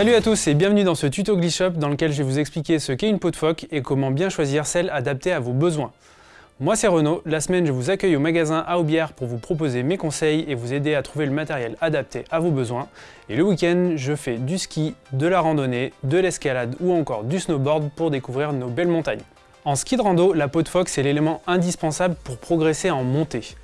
Salut à tous et bienvenue dans ce tuto Glitch Shop dans lequel je vais vous expliquer ce qu'est une peau de phoque et comment bien choisir celle adaptée à vos besoins. Moi c'est Renaud, la semaine je vous accueille au magasin Aubière pour vous proposer mes conseils et vous aider à trouver le matériel adapté à vos besoins. Et le week-end je fais du ski, de la randonnée, de l'escalade ou encore du snowboard pour découvrir nos belles montagnes. En ski de rando, la peau de phoque c'est l'élément indispensable pour progresser en montée.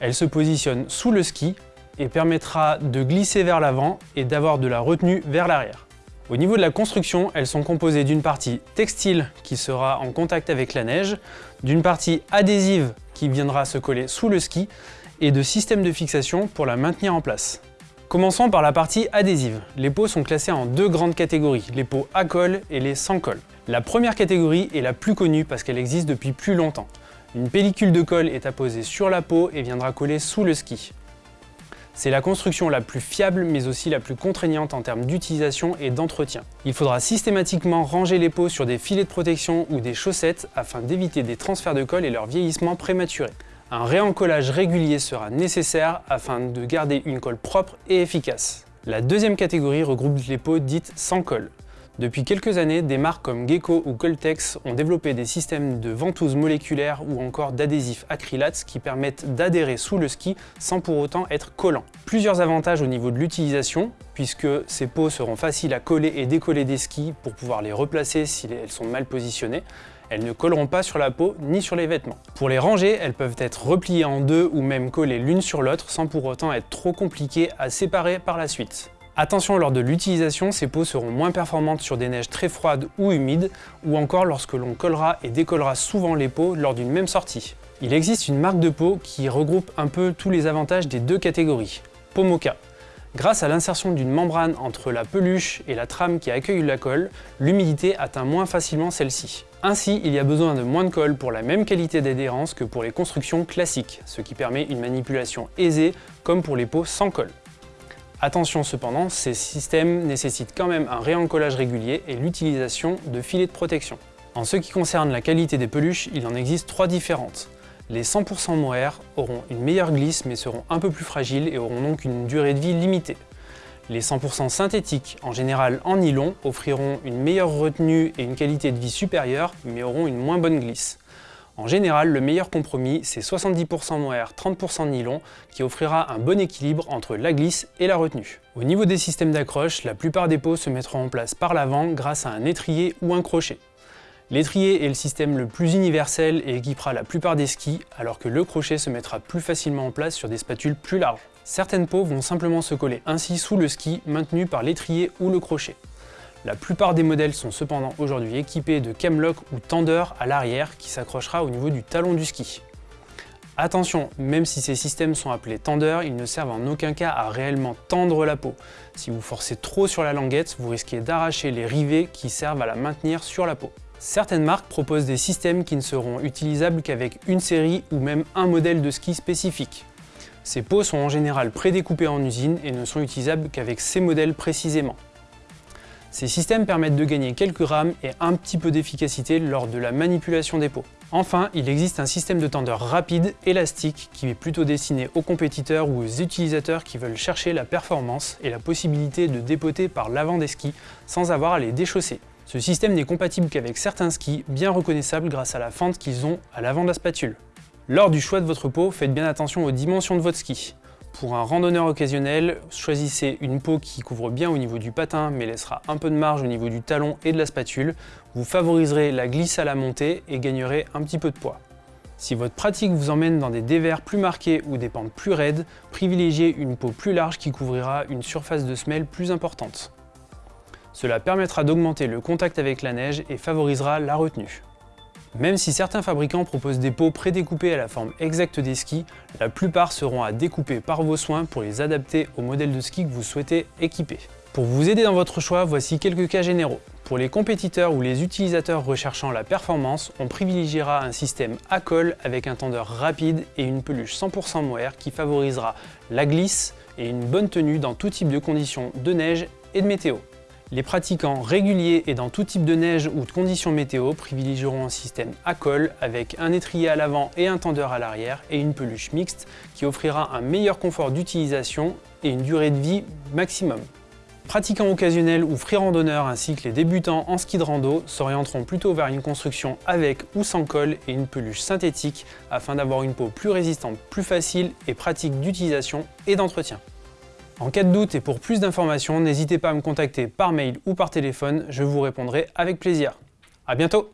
Elle se positionne sous le ski et permettra de glisser vers l'avant et d'avoir de la retenue vers l'arrière. Au niveau de la construction, elles sont composées d'une partie textile qui sera en contact avec la neige, d'une partie adhésive qui viendra se coller sous le ski et de systèmes de fixation pour la maintenir en place. Commençons par la partie adhésive. Les peaux sont classées en deux grandes catégories, les peaux à colle et les sans colle. La première catégorie est la plus connue parce qu'elle existe depuis plus longtemps. Une pellicule de colle est apposée sur la peau et viendra coller sous le ski. C'est la construction la plus fiable mais aussi la plus contraignante en termes d'utilisation et d'entretien. Il faudra systématiquement ranger les peaux sur des filets de protection ou des chaussettes afin d'éviter des transferts de colle et leur vieillissement prématuré. Un réencollage régulier sera nécessaire afin de garder une colle propre et efficace. La deuxième catégorie regroupe les peaux dites sans colle. Depuis quelques années, des marques comme Gecko ou Coltex ont développé des systèmes de ventouses moléculaires ou encore d'adhésifs acrylates qui permettent d'adhérer sous le ski sans pour autant être collants. Plusieurs avantages au niveau de l'utilisation, puisque ces peaux seront faciles à coller et décoller des skis pour pouvoir les replacer si elles sont mal positionnées. Elles ne colleront pas sur la peau ni sur les vêtements. Pour les ranger, elles peuvent être repliées en deux ou même collées l'une sur l'autre sans pour autant être trop compliquées à séparer par la suite. Attention lors de l'utilisation, ces peaux seront moins performantes sur des neiges très froides ou humides, ou encore lorsque l'on collera et décollera souvent les peaux lors d'une même sortie. Il existe une marque de peau qui regroupe un peu tous les avantages des deux catégories, Pomoka. Grâce à l'insertion d'une membrane entre la peluche et la trame qui accueille la colle, l'humidité atteint moins facilement celle-ci. Ainsi, il y a besoin de moins de colle pour la même qualité d'adhérence que pour les constructions classiques, ce qui permet une manipulation aisée comme pour les peaux sans colle. Attention cependant, ces systèmes nécessitent quand même un réencollage régulier et l'utilisation de filets de protection. En ce qui concerne la qualité des peluches, il en existe trois différentes. Les 100% mohair auront une meilleure glisse mais seront un peu plus fragiles et auront donc une durée de vie limitée. Les 100% synthétiques, en général en nylon, offriront une meilleure retenue et une qualité de vie supérieure mais auront une moins bonne glisse. En général, le meilleur compromis, c'est 70% mohair, 30% nylon, qui offrira un bon équilibre entre la glisse et la retenue. Au niveau des systèmes d'accroche, la plupart des peaux se mettront en place par l'avant grâce à un étrier ou un crochet. L'étrier est le système le plus universel et équipera la plupart des skis, alors que le crochet se mettra plus facilement en place sur des spatules plus larges. Certaines peaux vont simplement se coller ainsi sous le ski, maintenu par l'étrier ou le crochet. La plupart des modèles sont cependant aujourd'hui équipés de camlock ou tendeur à l'arrière qui s'accrochera au niveau du talon du ski. Attention, même si ces systèmes sont appelés tendeurs, ils ne servent en aucun cas à réellement tendre la peau. Si vous forcez trop sur la languette, vous risquez d'arracher les rivets qui servent à la maintenir sur la peau. Certaines marques proposent des systèmes qui ne seront utilisables qu'avec une série ou même un modèle de ski spécifique. Ces peaux sont en général prédécoupées en usine et ne sont utilisables qu'avec ces modèles précisément. Ces systèmes permettent de gagner quelques rames et un petit peu d'efficacité lors de la manipulation des pots. Enfin, il existe un système de tendeur rapide, élastique, qui est plutôt destiné aux compétiteurs ou aux utilisateurs qui veulent chercher la performance et la possibilité de dépoter par l'avant des skis sans avoir à les déchausser. Ce système n'est compatible qu'avec certains skis, bien reconnaissables grâce à la fente qu'ils ont à l'avant de la spatule. Lors du choix de votre pot, faites bien attention aux dimensions de votre ski. Pour un randonneur occasionnel, choisissez une peau qui couvre bien au niveau du patin mais laissera un peu de marge au niveau du talon et de la spatule. Vous favoriserez la glisse à la montée et gagnerez un petit peu de poids. Si votre pratique vous emmène dans des dévers plus marqués ou des pentes plus raides, privilégiez une peau plus large qui couvrira une surface de semelle plus importante. Cela permettra d'augmenter le contact avec la neige et favorisera la retenue. Même si certains fabricants proposent des pots prédécoupés à la forme exacte des skis, la plupart seront à découper par vos soins pour les adapter au modèle de ski que vous souhaitez équiper. Pour vous aider dans votre choix, voici quelques cas généraux. Pour les compétiteurs ou les utilisateurs recherchant la performance, on privilégiera un système à colle avec un tendeur rapide et une peluche 100% mohair qui favorisera la glisse et une bonne tenue dans tout type de conditions de neige et de météo. Les pratiquants réguliers et dans tout type de neige ou de conditions météo privilégieront un système à colle avec un étrier à l'avant et un tendeur à l'arrière et une peluche mixte qui offrira un meilleur confort d'utilisation et une durée de vie maximum. Pratiquants occasionnels ou free randonneurs ainsi que les débutants en ski de rando s'orienteront plutôt vers une construction avec ou sans colle et une peluche synthétique afin d'avoir une peau plus résistante, plus facile et pratique d'utilisation et d'entretien. En cas de doute et pour plus d'informations, n'hésitez pas à me contacter par mail ou par téléphone, je vous répondrai avec plaisir. A bientôt